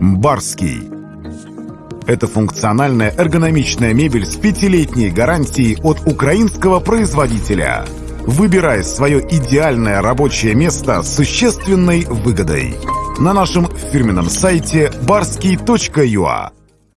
Барский. Это функциональная эргономичная мебель с пятилетней гарантией от украинского производителя. Выбирай свое идеальное рабочее место с существенной выгодой. На нашем фирменном сайте barski.ua